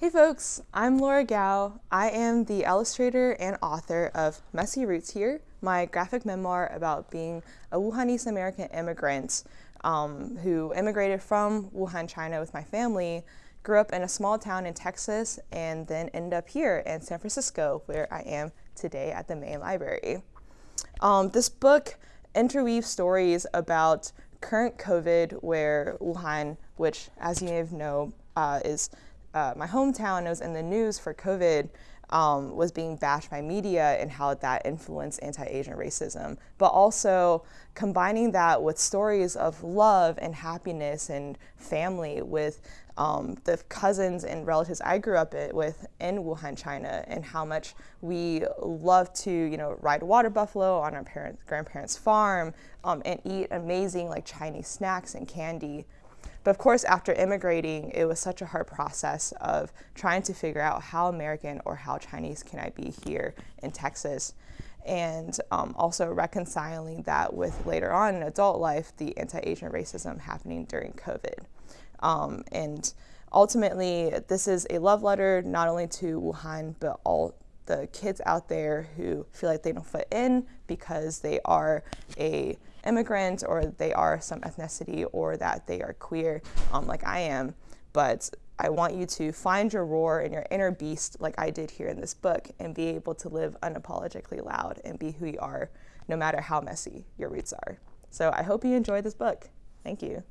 Hey folks, I'm Laura Gao. I am the illustrator and author of Messy Roots Here, my graphic memoir about being a Wuhanese American immigrant um, who immigrated from Wuhan, China with my family, grew up in a small town in Texas, and then ended up here in San Francisco, where I am today at the Main Library. Um, this book interweaves stories about current COVID, where Wuhan, which as you may know, uh, is uh, my hometown was in the news for COVID um, was being bashed by media and how that influenced anti-Asian racism, but also combining that with stories of love and happiness and family with um, the cousins and relatives I grew up with in Wuhan, China, and how much we love to, you know, ride water buffalo on our parents' grandparents' farm um, and eat amazing like Chinese snacks and candy. But of course, after immigrating, it was such a hard process of trying to figure out how American or how Chinese can I be here in Texas. And um, also reconciling that with later on in adult life, the anti-Asian racism happening during COVID. Um, and ultimately, this is a love letter not only to Wuhan, but all the kids out there who feel like they don't fit in because they are a immigrant or they are some ethnicity or that they are queer um, like I am. But I want you to find your roar and your inner beast like I did here in this book and be able to live unapologetically loud and be who you are no matter how messy your roots are. So I hope you enjoyed this book. Thank you.